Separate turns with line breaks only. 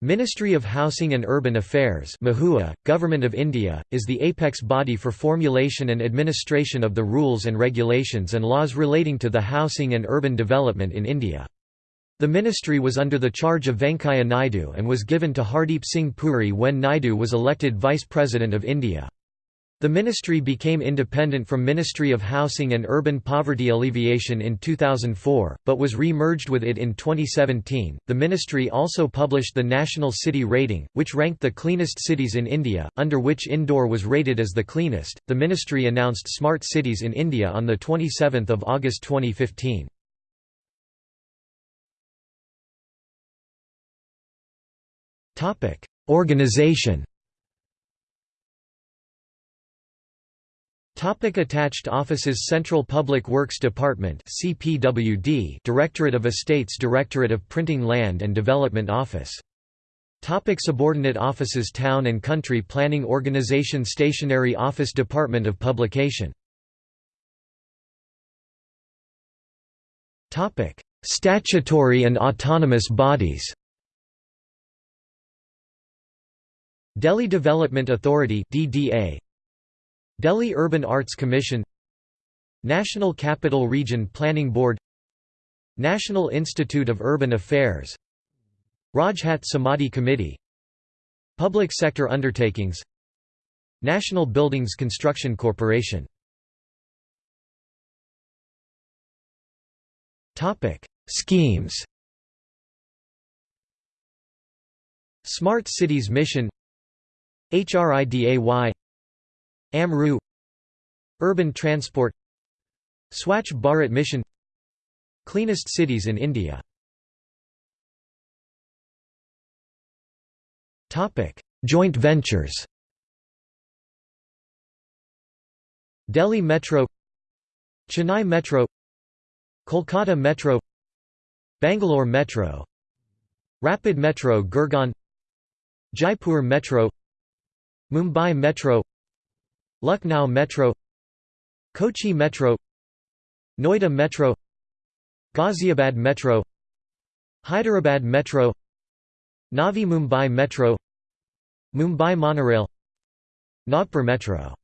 Ministry of Housing and Urban Affairs MoHUA, Government of India, is the apex body for formulation and administration of the rules and regulations and laws relating to the housing and urban development in India. The ministry was under the charge of Venkaiah Naidu and was given to Hardeep Singh Puri when Naidu was elected Vice President of India. The ministry became independent from Ministry of Housing and Urban Poverty Alleviation in 2004, but was re-merged with it in 2017. The ministry also published the National City Rating, which ranked the cleanest cities in India, under which Indore was rated as the cleanest. The ministry announced Smart Cities in India on the 27th of August 2015. Topic: Organization Topic attached offices Central Public Works Department CPWD Directorate of Estates Directorate of Printing Land and Development Office. Topic subordinate offices Town and Country Planning Organization Stationery Office Department of Publication. Topic Statutory and autonomous bodies. Delhi Development Authority DDA Delhi Urban Arts Commission National Capital Region Planning Board National Institute of Urban Affairs Rajghat Samadhi Committee Public Sector Undertakings National Buildings Construction Corporation. Schemes. Smart Cities Mission HRIDAY AMRUT Urban Transport Swachh Bharat Mission Cleanest cities in India. Joint ventures. Delhi Metro Chennai Metro Kolkata Metro Bangalore Metro Rapid Metro Gurgaon Jaipur Metro Mumbai Metro Lucknow Metro Kochi Metro Noida Metro Ghaziabad Metro Hyderabad Metro Navi Mumbai Metro Mumbai Monorail Nagpur Metro